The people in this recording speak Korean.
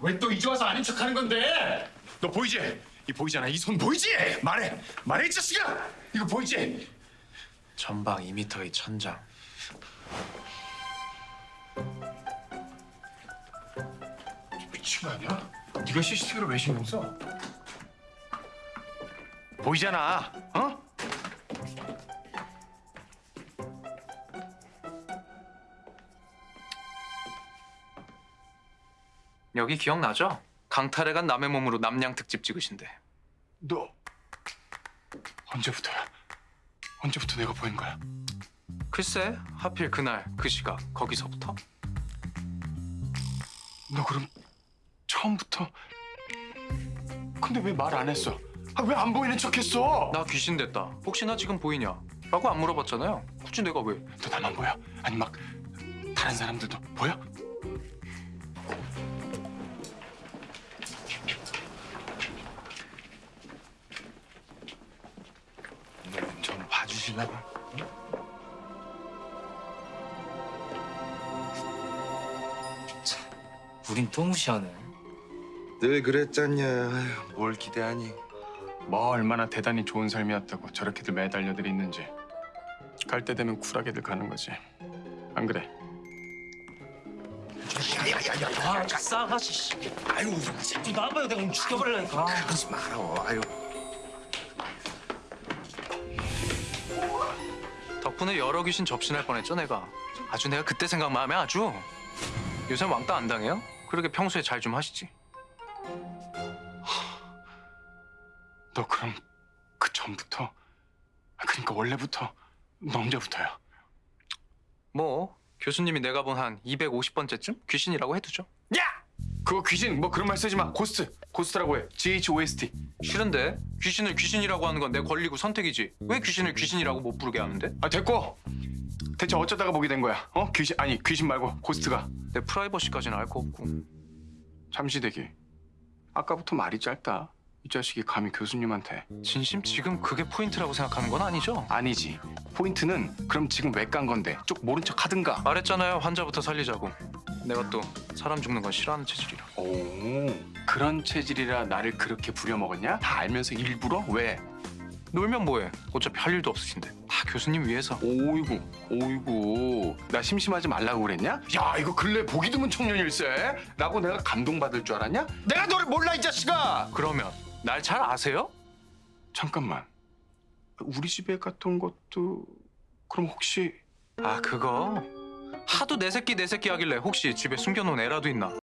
왜 또 이제 와서 아닌 척하는 건데? 너 보이지? 이 보이잖아. 이 손 보이지? 말해, 말해 이 자식아. 이거 보이지? 전방 2m의 천장. 미친 거 아니야? 네가 CCTV를 왜 신경 써? 보이잖아. 어? 여기 기억나죠? 강탈해 간 남의 몸으로 남양 특집 찍으신데. 너 언제부터야? 언제부터 내가 보인 거야? 글쎄, 하필 그날 그 시각 거기서부터? 너 그럼 처음부터? 근데 왜 말 안 했어? 아, 왜 안 보이는 척했어? 나 귀신 됐다. 혹시나 지금 보이냐? 라고 안 물어봤잖아요. 굳이 내가 왜? 너 나만 보여? 아니 막 다른 사람들도 보여? 좀 봐주실라나? 우린 또 무시하네. 늘 그랬잖냐. 아휴, 뭘 기대하니? 뭐 얼마나 대단히 좋은 삶이었다고 저렇게들 매달려들 있는지 갈 때 되면 쿨하게들 가는 거지 안 그래? 아, 싸가지. 씨. 아유, 좀 나와봐요. 내가 오늘 죽여버리려니까. 그러지 마라. 아유. 덕분에 여러 귀신 접신할 뻔했죠, 내가. 아주 내가 그때 생각만 하면 아주. 요새 왕따 안 당해요? 그렇게 평소에 잘 좀 하시지. 너 그럼 그 전부터 아, 그러니까 원래부터 너 언제부터야? 뭐 교수님이 내가 본 한 250번째쯤 귀신이라고 해두죠. 야! 그거 귀신 뭐 그런 말 쓰지 마 ghost ghost라고 해 G-H-O-S-T 싫은데 귀신을 귀신이라고 하는 건 내 권리고 선택이지. 왜 귀신을 귀신이라고 못 부르게 하는데? 아 됐고 대체 어쩌다가 보게 된 거야? 어? 귀신 아니 귀신 말고 ghost가 내 프라이버시까지는 알 거 없고. 잠시 대기 아까부터 말이 짧다 이 자식이 감히 교수님한테 진심 지금 그게 포인트라고 생각하는 건 아니죠? 아니지 포인트는 그럼 지금 왜 깐 건데 쭉 모른 척 하든가 말했잖아요. 환자부터 살리자고. 내가 또 사람 죽는 건 싫어하는 체질이라. 오 그런 체질이라 나를 그렇게 부려먹었냐? 다 알면서 일부러? 왜? 놀면 뭐해? 어차피 할 일도 없으신데. 다 교수님 위해서. 오이구 오이구 나 심심하지 말라고 그랬냐? 야 이거 근래 보기 드문 청년일세 라고 내가 감동받을 줄 알았냐? 내가 너를 몰라 이 자식아 그러면 날 잘 아세요? 잠깐만 우리 집에 갔던 것도 그럼 혹시 아 그거 하도 내 새끼 내 새끼 하길래 혹시 집에 숨겨놓은 애라도 있나